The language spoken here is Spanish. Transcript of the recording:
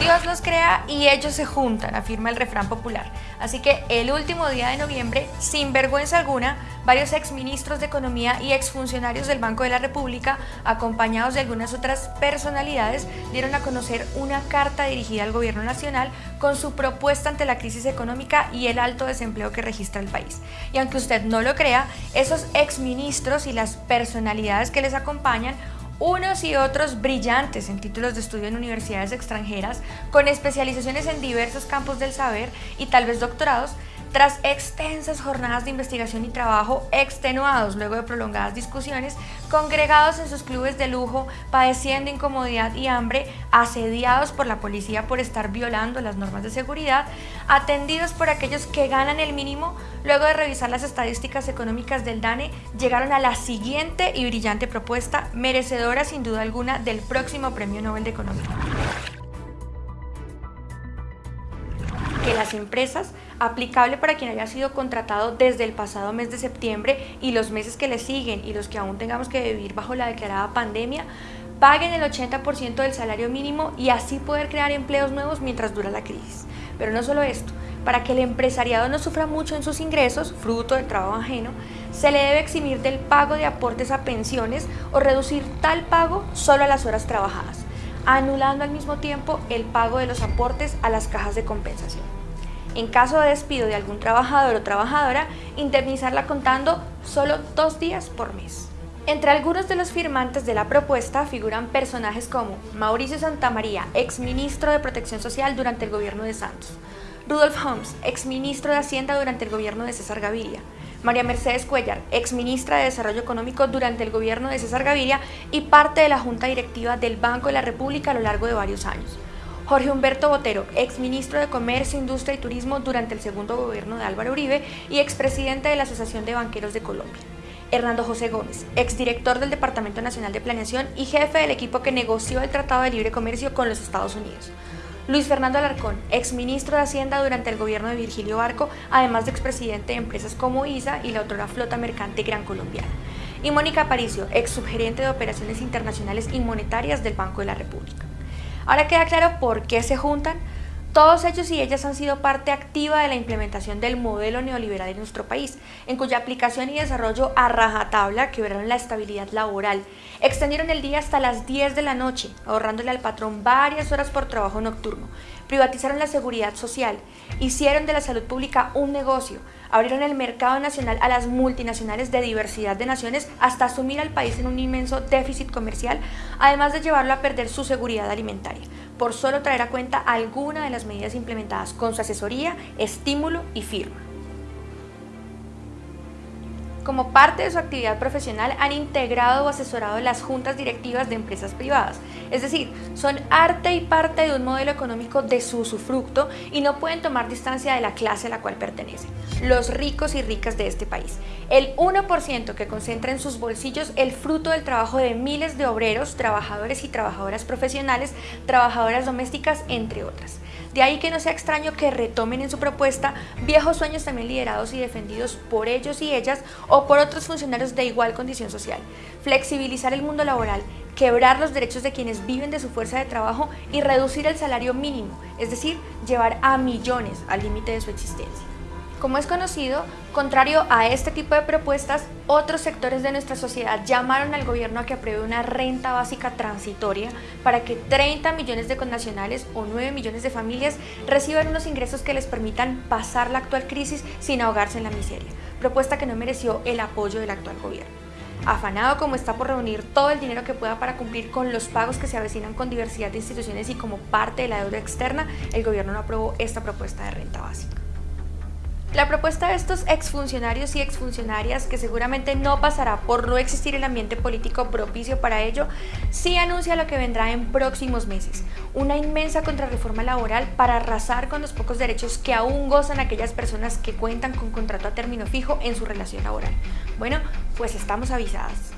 Dios los crea y ellos se juntan, afirma el refrán popular. Así que el último día de noviembre, sin vergüenza alguna, varios exministros de Economía y exfuncionarios del Banco de la República, acompañados de algunas otras personalidades, dieron a conocer una carta dirigida al gobierno nacional con su propuesta ante la crisis económica y el alto desempleo que registra el país. Y aunque usted no lo crea, esos exministros y las personalidades que les acompañan unos y otros brillantes en títulos de estudio en universidades extranjeras, con especializaciones en diversos campos del saber y tal vez doctorados, tras extensas jornadas de investigación y trabajo extenuados luego de prolongadas discusiones, congregados en sus clubes de lujo, padeciendo incomodidad y hambre, asediados por la policía por estar violando las normas de seguridad, atendidos por aquellos que ganan el mínimo, luego de revisar las estadísticas económicas del DANE, llegaron a la siguiente y brillante propuesta, merecedora sin duda alguna del próximo Premio Nobel de Economía. Que las empresas, aplicable para quien haya sido contratado desde el pasado mes de septiembre y los meses que le siguen y los que aún tengamos que vivir bajo la declarada pandemia, paguen el 80% del salario mínimo y así poder crear empleos nuevos mientras dura la crisis. Pero no solo esto, para que el empresariado no sufra mucho en sus ingresos, fruto del trabajo ajeno, se le debe eximir del pago de aportes a pensiones o reducir tal pago solo a las horas trabajadas, anulando al mismo tiempo el pago de los aportes a las cajas de compensación. En caso de despido de algún trabajador o trabajadora, indemnizarla contando solo dos días por mes. Entre algunos de los firmantes de la propuesta figuran personajes como Mauricio Santamaría, exministro de Protección Social durante el gobierno de Santos, Rudolf Holmes, exministro de Hacienda durante el gobierno de César Gaviria, María Mercedes Cuellar, exministra de Desarrollo Económico durante el gobierno de César Gaviria y parte de la Junta Directiva del Banco de la República a lo largo de varios años. Jorge Humberto Botero, exministro de Comercio, Industria y Turismo durante el segundo gobierno de Álvaro Uribe y expresidente de la Asociación de Banqueros de Colombia. Hernando José Gómez, exdirector del Departamento Nacional de Planeación y jefe del equipo que negoció el Tratado de Libre Comercio con los Estados Unidos. Luis Fernando Alarcón, exministro de Hacienda durante el gobierno de Virgilio Barco, además de expresidente de empresas como ISA y la otrora flota mercante Gran Colombiana. Y Mónica Aparicio, ex subgerente de Operaciones Internacionales y Monetarias del Banco de la República. Ahora queda claro por qué se juntan. Todos ellos y ellas han sido parte activa de la implementación del modelo neoliberal en nuestro país, en cuya aplicación y desarrollo a rajatabla quebraron la estabilidad laboral, extendieron el día hasta las 10 de la noche, ahorrándole al patrón varias horas por trabajo nocturno, privatizaron la seguridad social, hicieron de la salud pública un negocio, abrieron el mercado nacional a las multinacionales de diversidad de naciones hasta asumir al país en un inmenso déficit comercial, además de llevarlo a perder su seguridad alimentaria, por solo traer a cuenta alguna de las medidas implementadas con su asesoría, estímulo y firma como parte de su actividad profesional han integrado o asesorado las juntas directivas de empresas privadas. Es decir, son arte y parte de un modelo económico de su usufructo y no pueden tomar distancia de la clase a la cual pertenecen, los ricos y ricas de este país. El 1% que concentra en sus bolsillos el fruto del trabajo de miles de obreros, trabajadores y trabajadoras profesionales, trabajadoras domésticas, entre otras. De ahí que no sea extraño que retomen en su propuesta viejos sueños también liderados y defendidos por ellos y ellas o por otros funcionarios de igual condición social. Flexibilizar el mundo laboral, quebrar los derechos de quienes viven de su fuerza de trabajo y reducir el salario mínimo, es decir, llevar a millones al límite de su existencia. Como es conocido, contrario a este tipo de propuestas, otros sectores de nuestra sociedad llamaron al gobierno a que apruebe una renta básica transitoria para que 30 millones de connacionales o 9 millones de familias reciban unos ingresos que les permitan pasar la actual crisis sin ahogarse en la miseria, propuesta que no mereció el apoyo del actual gobierno. Afanado como está por reunir todo el dinero que pueda para cumplir con los pagos que se avecinan con diversidad de instituciones y como parte de la deuda externa, el gobierno no aprobó esta propuesta de renta básica. La propuesta de estos exfuncionarios y exfuncionarias, que seguramente no pasará por no existir el ambiente político propicio para ello, sí anuncia lo que vendrá en próximos meses, una inmensa contrarreforma laboral para arrasar con los pocos derechos que aún gozan aquellas personas que cuentan con contrato a término fijo en su relación laboral. Bueno, pues estamos avisadas.